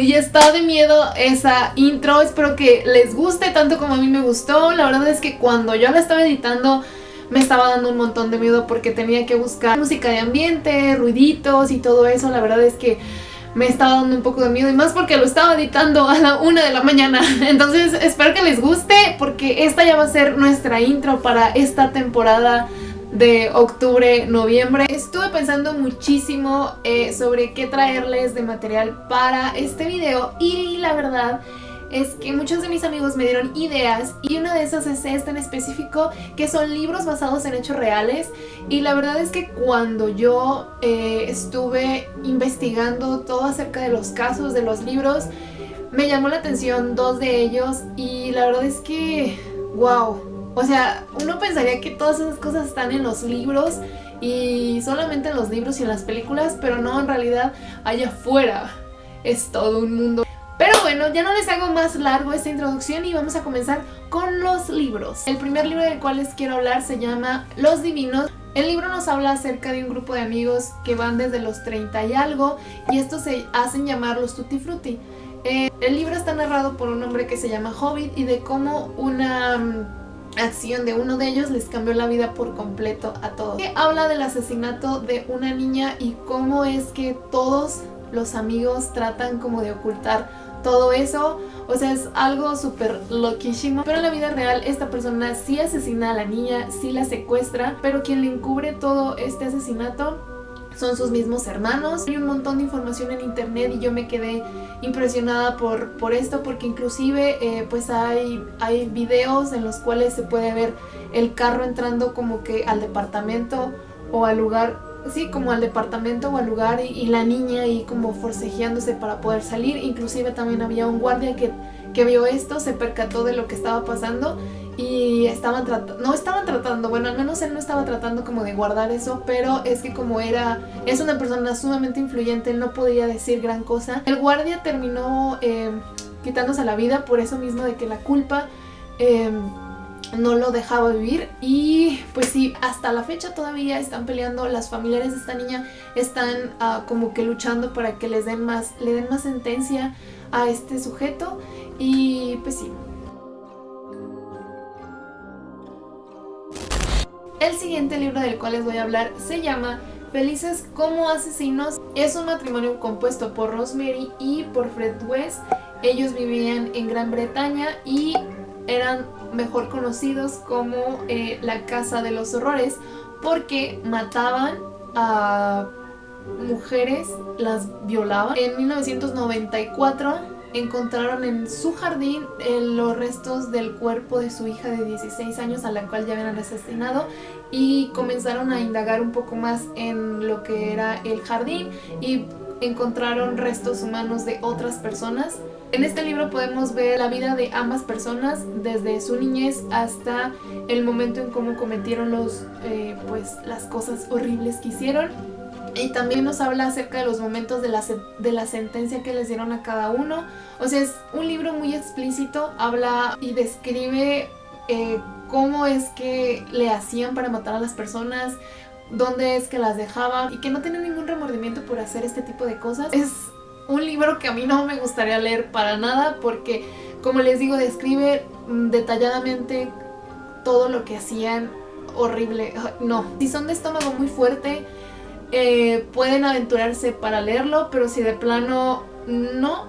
y está de miedo esa intro, espero que les guste tanto como a mí me gustó, la verdad es que cuando yo la estaba editando me estaba dando un montón de miedo porque tenía que buscar música de ambiente, ruiditos y todo eso, la verdad es que me estaba dando un poco de miedo y más porque lo estaba editando a la una de la mañana. Entonces espero que les guste porque esta ya va a ser nuestra intro para esta temporada de octubre, noviembre. Estuve pensando muchísimo eh, sobre qué traerles de material para este video y la verdad es que muchos de mis amigos me dieron ideas y una de esas es esta en específico que son libros basados en hechos reales y la verdad es que cuando yo eh, estuve investigando todo acerca de los casos de los libros me llamó la atención dos de ellos y la verdad es que wow o sea uno pensaría que todas esas cosas están en los libros y solamente en los libros y en las películas pero no en realidad allá afuera es todo un mundo pero bueno, ya no les hago más largo esta introducción y vamos a comenzar con los libros. El primer libro del cual les quiero hablar se llama Los Divinos. El libro nos habla acerca de un grupo de amigos que van desde los 30 y algo y estos se hacen llamar los Tutti Frutti. Eh, el libro está narrado por un hombre que se llama Hobbit y de cómo una mm, acción de uno de ellos les cambió la vida por completo a todos. Habla del asesinato de una niña y cómo es que todos los amigos tratan como de ocultar todo eso. O sea, es algo súper loquísimo. Pero en la vida real esta persona sí asesina a la niña, sí la secuestra, pero quien le encubre todo este asesinato son sus mismos hermanos. Hay un montón de información en internet y yo me quedé impresionada por, por esto porque inclusive eh, pues hay, hay videos en los cuales se puede ver el carro entrando como que al departamento o al lugar sí, como al departamento o al lugar y, la niña ahí como forcejeándose para poder salir. Inclusive también había un guardia que, que vio esto, se percató de lo que estaba pasando y estaban tratando, no estaban tratando, bueno al menos él no estaba tratando como de guardar eso, pero es que como era, es una persona sumamente influyente, él no podía decir gran cosa. El guardia terminó eh, quitándose la vida por eso mismo de que la culpa... Eh, no lo dejaba vivir y pues sí, hasta la fecha todavía están peleando, las familiares de esta niña están uh, como que luchando para que les den más, le den más sentencia a este sujeto y pues sí. El siguiente libro del cual les voy a hablar se llama Felices como asesinos. Es un matrimonio compuesto por Rosemary y por Fred West. Ellos vivían en Gran Bretaña y eran mejor conocidos como eh, la Casa de los Horrores porque mataban a mujeres, las violaban. En 1994 encontraron en su jardín eh, los restos del cuerpo de su hija de 16 años a la cual ya habían asesinado y comenzaron a indagar un poco más en lo que era el jardín y encontraron restos humanos de otras personas en este libro podemos ver la vida de ambas personas desde su niñez hasta el momento en cómo cometieron los, eh, pues, las cosas horribles que hicieron. Y también nos habla acerca de los momentos de la, de la sentencia que les dieron a cada uno. O sea, es un libro muy explícito, habla y describe eh, cómo es que le hacían para matar a las personas, dónde es que las dejaban y que no tienen ningún remordimiento por hacer este tipo de cosas. Es un libro que a mí no me gustaría leer para nada porque, como les digo, describe mm, detalladamente todo lo que hacían horrible. No, si son de estómago muy fuerte, eh, pueden aventurarse para leerlo, pero si de plano no,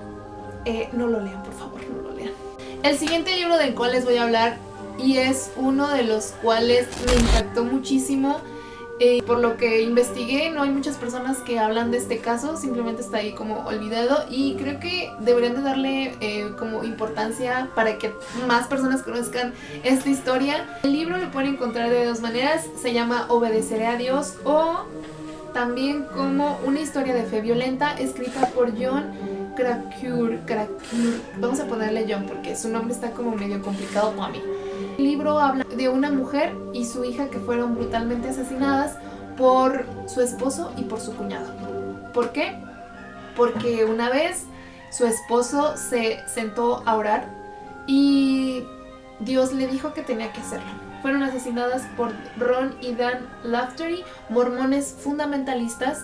eh, no lo lean, por favor, no lo lean. El siguiente libro del cual les voy a hablar y es uno de los cuales me impactó muchísimo eh, por lo que investigué, no hay muchas personas que hablan de este caso, simplemente está ahí como olvidado y creo que deberían de darle como importancia para que más personas conozcan esta historia. El libro lo pueden encontrar de dos maneras, se llama Obedeceré a Dios o también como una historia de fe violenta escrita por John Krakauer. Vamos a ponerle John porque su nombre está como medio complicado para mí. El libro habla de una mujer y su hija que fueron brutalmente asesinadas por su esposo y por su cuñado. ¿Por qué? Porque una vez su esposo se sentó a orar y Dios le dijo que tenía que hacerlo. Fueron asesinadas por Ron y Dan Laftery, mormones fundamentalistas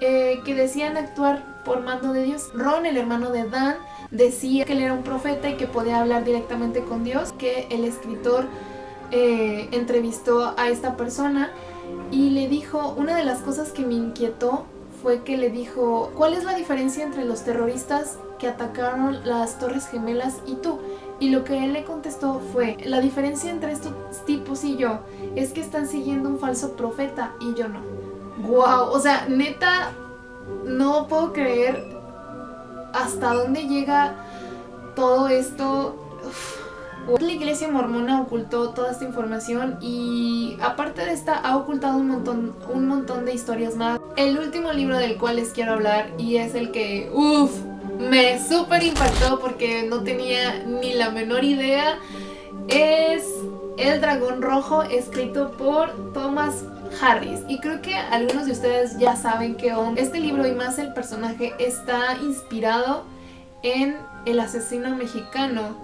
eh, que decían actuar por mando de Dios. Ron, el hermano de Dan, decía que él era un profeta y que podía hablar directamente con Dios, que el escritor eh, entrevistó a esta persona y le dijo, una de las cosas que me inquietó fue que le dijo, ¿cuál es la diferencia entre los terroristas que atacaron las Torres Gemelas y tú? Y lo que él le contestó fue, la diferencia entre estos tipos y yo es que están siguiendo un falso profeta y yo no. Wow, o sea, neta, no puedo creer hasta dónde llega todo esto. La iglesia mormona ocultó toda esta información y aparte de esta ha ocultado un montón, un montón de historias más. El último libro del cual les quiero hablar y es el que, uff, me súper impactó porque no tenía ni la menor idea. Es El Dragón Rojo escrito por Thomas Harris. Y creo que algunos de ustedes ya saben que este libro y más el personaje está inspirado en el asesino mexicano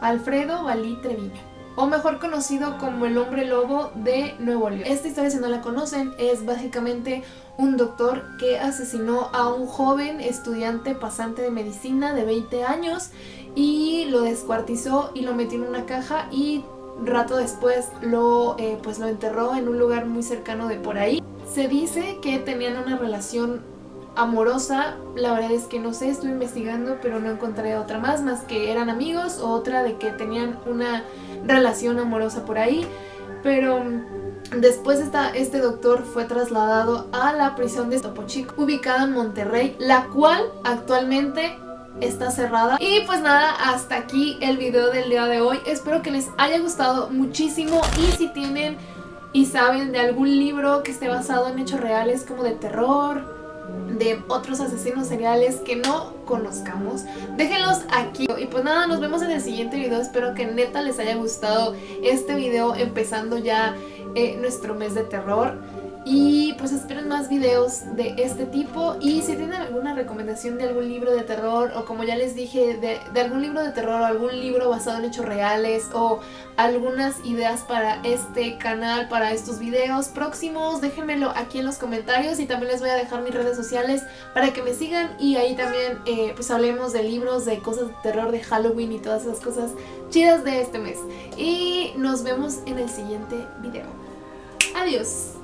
Alfredo Valí Treviño o mejor conocido como el hombre lobo de Nuevo León. Esta historia, si no la conocen, es básicamente un doctor que asesinó a un joven estudiante pasante de medicina de 20 años y lo descuartizó y lo metió en una caja y rato después lo, eh, pues lo enterró en un lugar muy cercano de por ahí. Se dice que tenían una relación amorosa, la verdad es que no sé, estuve investigando pero no encontré otra más, más que eran amigos o otra de que tenían una relación amorosa por ahí, pero después esta, este doctor fue trasladado a la prisión de Topo ubicada en Monterrey, la cual actualmente está cerrada. Y pues nada, hasta aquí el video del día de hoy. Espero que les haya gustado muchísimo y si tienen y saben de algún libro que esté basado en hechos reales como de terror, de otros asesinos seriales que no conozcamos, déjenlos aquí. Y pues nada, nos vemos en el siguiente video. Espero que neta les haya gustado este video empezando ya eh, nuestro mes de terror. Y pues esperen más videos de este tipo y si tienen alguna recomendación de algún libro de terror o como ya les dije, de, algún libro de terror o algún libro basado en hechos reales o algunas ideas para este canal, para estos videos próximos, déjenmelo aquí en los comentarios y también les voy a dejar mis redes sociales para que me sigan y ahí también eh, pues hablemos de libros, de cosas de terror, de Halloween y todas esas cosas chidas de este mes. Y nos vemos en el siguiente video. Adiós.